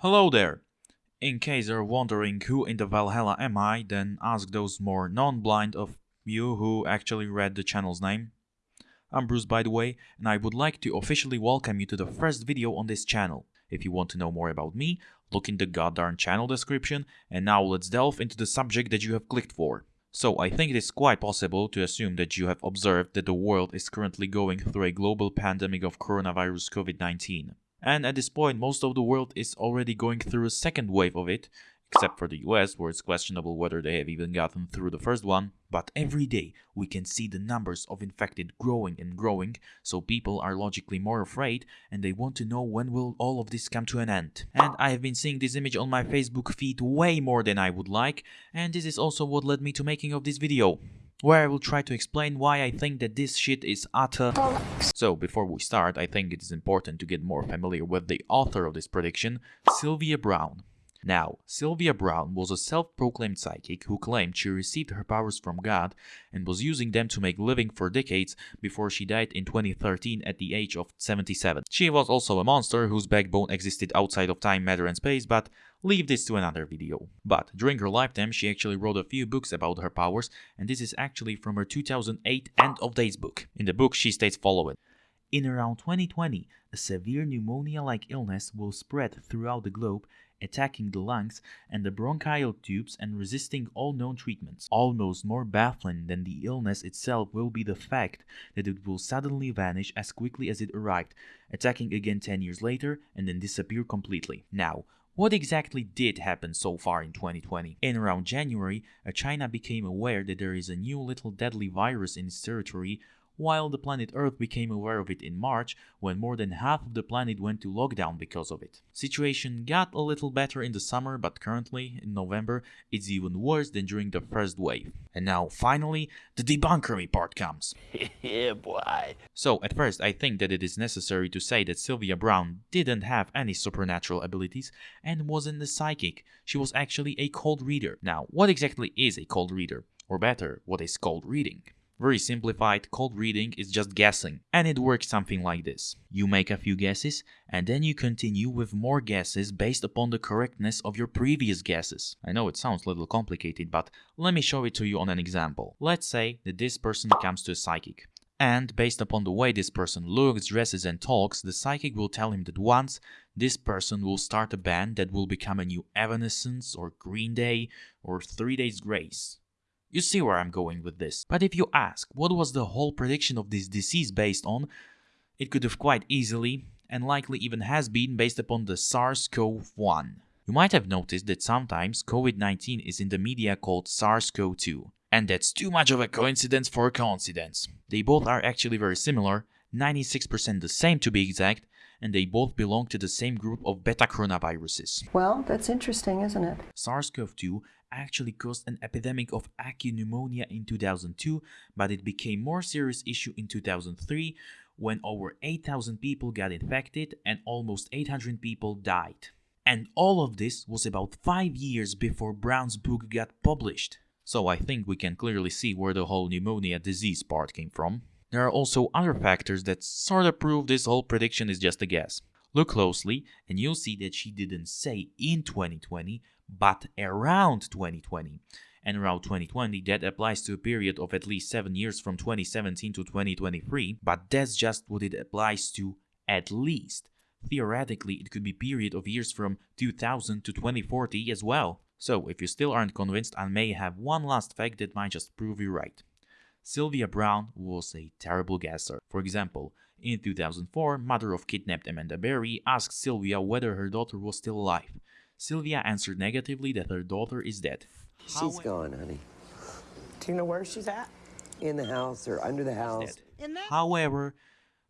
Hello there! In case you're wondering who in the Valhalla am I, then ask those more non-blind of you who actually read the channel's name. I'm Bruce by the way, and I would like to officially welcome you to the first video on this channel. If you want to know more about me, look in the goddamn channel description, and now let's delve into the subject that you have clicked for. So I think it is quite possible to assume that you have observed that the world is currently going through a global pandemic of coronavirus COVID-19. And at this point, most of the world is already going through a second wave of it, except for the US, where it's questionable whether they have even gotten through the first one. But every day, we can see the numbers of infected growing and growing, so people are logically more afraid, and they want to know when will all of this come to an end. And I have been seeing this image on my Facebook feed way more than I would like, and this is also what led me to making of this video where I will try to explain why I think that this shit is utter So before we start, I think it is important to get more familiar with the author of this prediction, Sylvia Browne. Now, Sylvia Browne was a self-proclaimed psychic who claimed she received her powers from God and was using them to make living for decades before she died in 2013 at the age of 77. She was also a monster whose backbone existed outside of time, matter and space, but leave this to another video. But during her lifetime, she actually wrote a few books about her powers, and this is actually from her 2008 End of Days book. In the book, she states following. In around 2020, a severe pneumonia-like illness will spread throughout the globe attacking the lungs and the bronchial tubes and resisting all known treatments. Almost more baffling than the illness itself will be the fact that it will suddenly vanish as quickly as it arrived, attacking again 10 years later and then disappear completely. Now, what exactly did happen so far in 2020? In around January, uh, China became aware that there is a new little deadly virus in its territory while the planet Earth became aware of it in March when more than half of the planet went to lockdown because of it. Situation got a little better in the summer but currently, in November, it's even worse than during the first wave. And now, finally, the debunker me part comes. yeah, boy. So, at first, I think that it is necessary to say that Sylvia Browne didn't have any supernatural abilities and wasn't a psychic. She was actually a cold reader. Now, what exactly is a cold reader? Or better, what is cold reading? Very simplified, cold reading is just guessing, and it works something like this. You make a few guesses, and then you continue with more guesses based upon the correctness of your previous guesses. I know it sounds a little complicated, but let me show it to you on an example. Let's say that this person comes to a psychic. And based upon the way this person looks, dresses and talks, the psychic will tell him that once this person will start a band that will become a new Evanescence or Green Day or Three Days Grace. You see where I'm going with this. But if you ask, what was the whole prediction of this disease based on? It could have quite easily, and likely even has been, based upon the SARS-CoV-1. You might have noticed that sometimes COVID-19 is in the media called SARS-CoV-2. And that's too much of a coincidence for a coincidence. They both are actually very similar, 96% the same to be exact, and they both belong to the same group of beta coronaviruses. Well, that's interesting, isn't it? SARS-CoV-2 actually caused an epidemic of acute pneumonia in 2002, but it became more serious issue in 2003 when over 8,000 people got infected and almost 800 people died. And all of this was about 5 years before Browne's book got published. So I think we can clearly see where the whole pneumonia disease part came from. There are also other factors that sorta prove this whole prediction is just a guess. Look closely and you'll see that she didn't say in 2020, but around 2020. And around 2020, that applies to a period of at least 7 years from 2017 to 2023, but that's just what it applies to at least. Theoretically, it could be period of years from 2000 to 2040 as well. So, if you still aren't convinced, I may have one last fact that might just prove you right. Sylvia Browne was a terrible guesser. For example, in 2004, mother of kidnapped Amanda Berry asked Sylvia whether her daughter was still alive. Sylvia answered negatively that her daughter is dead. She's gone, honey. Do you know where she's at? In the house or under the house. However,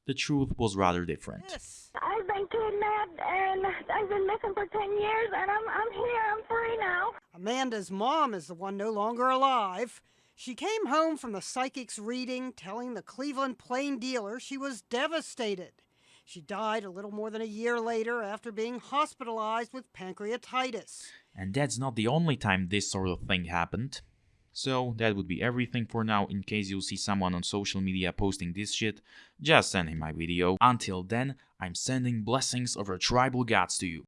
the truth was rather different. Yes. I've been kidnapped and I've been missing for 10 years and I'm, I'm here, I'm free now. Amanda's mom is the one no longer alive. She came home from the psychic's reading telling the Cleveland Plain dealer she was devastated. She died a little more than a year later after being hospitalized with pancreatitis. And that's not the only time this sort of thing happened. So that would be everything for now in case you see someone on social media posting this shit, just send him my video. Until then, I'm sending blessings of our tribal gods to you.